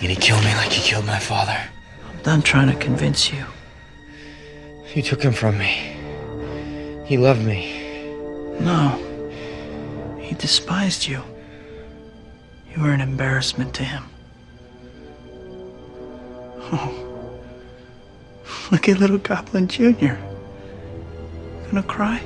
You gonna kill me like you killed my father? I'm done trying to convince you. You took him from me. He loved me. No. He despised you. You were an embarrassment to him. Oh. Look at little Goblin Jr. Gonna cry?